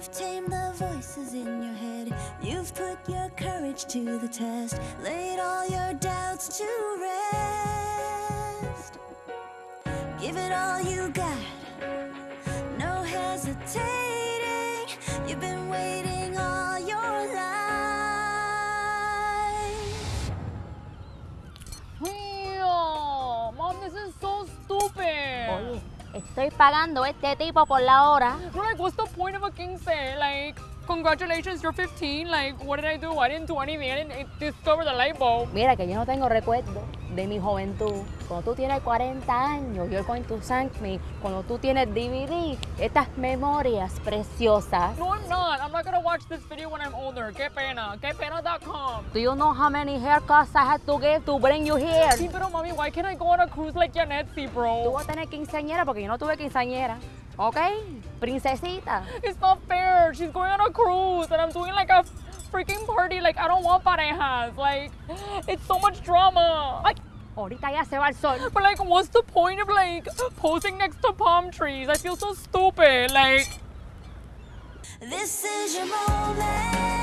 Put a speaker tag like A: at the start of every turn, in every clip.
A: You've tamed the voices in your head. You've put your courage to the test. Laid all your doubts to rest. Give it all you got. No hesitating. You've been waiting
B: estoy pagando este tipo por la hora.
C: Like, what's the point of a quince? Like, congratulations, you're 15. Like, what did I do? I didn't do anything. I didn't discover the light bulb.
B: Mira que yo no tengo recuerdo de mi juventud. Cuando tú tienes 40 años, you're going to thank me. Cuando tú tienes DVD, estas memorias preciosas.
C: No, I'm not. I'm not gonna watch this video when I'm older. Qué pena. Qué pena.com.
B: Do you know how many haircuts I had to give to bring you here?
C: Sí, pero mami, why can't I go on a cruise like Yanetsi,
B: Tú
C: bro?
B: vas a tener quinceañera porque yo no tuve quinceañera. ¿Ok? Princesita.
C: It's not fair. She's going on a cruise and I'm doing like a freaking party. Like, I don't want parejas. Like, it's so much drama.
B: Ay, ahorita ya se va el sol.
C: But like, what's the point of like posing next to palm trees? I feel so stupid. Like,
A: This is your moment.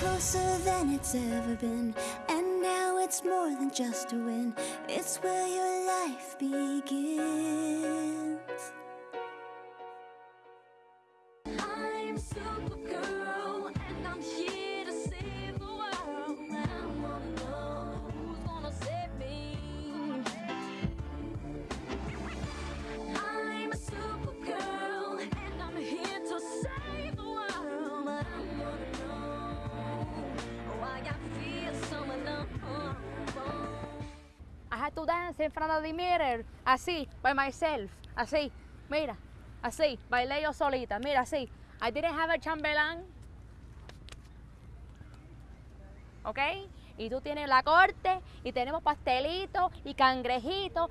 A: Closer than it's ever been, and now it's more than just a win. It's where your life begins.
B: To dance in front of the mirror, así, by myself, así, mira, así, bailé yo solita, mira, así. I didn't have a chambelán. ¿Ok? Y tú tienes la corte, y tenemos pastelitos y cangrejitos.